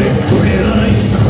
れとけがない